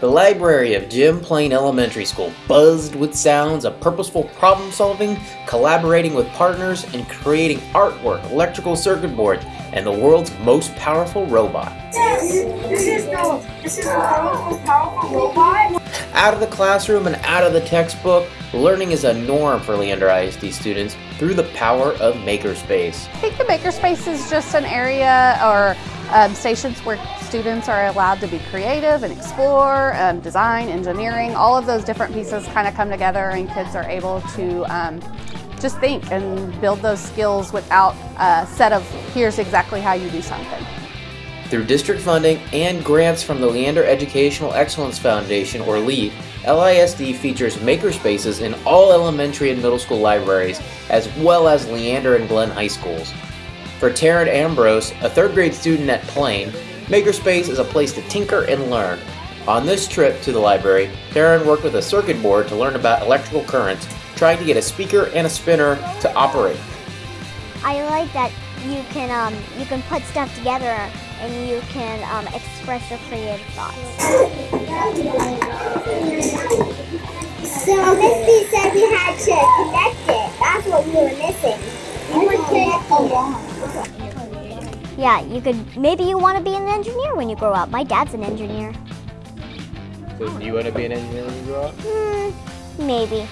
The library of Jim Plain Elementary School buzzed with sounds of purposeful problem solving, collaborating with partners, and creating artwork, electrical circuit boards, and the world's most powerful robot. This, this is the this is the most powerful robot. Out of the classroom and out of the textbook, learning is a norm for Leander ISD students through the power of Makerspace. I think the Makerspace is just an area or um, stations where students are allowed to be creative and explore, um, design, engineering, all of those different pieces kind of come together and kids are able to um, just think and build those skills without a set of here's exactly how you do something. Through district funding and grants from the Leander Educational Excellence Foundation, or LEAF, LISD features makerspaces in all elementary and middle school libraries, as well as Leander and Glenn high schools. For Taryn Ambrose, a third grade student at Plain, Makerspace is a place to tinker and learn. On this trip to the library, Taryn worked with a circuit board to learn about electrical currents, trying to get a speaker and a spinner to operate. I like that you can um, you can put stuff together and you can um, express your creative thoughts. So Misty said we had to connect it. That's what we were missing. We would connect it. Yeah, you could maybe you want to be an engineer when you grow up. My dad's an engineer. So, do you want to be an engineer when you grow up? Hmm, maybe.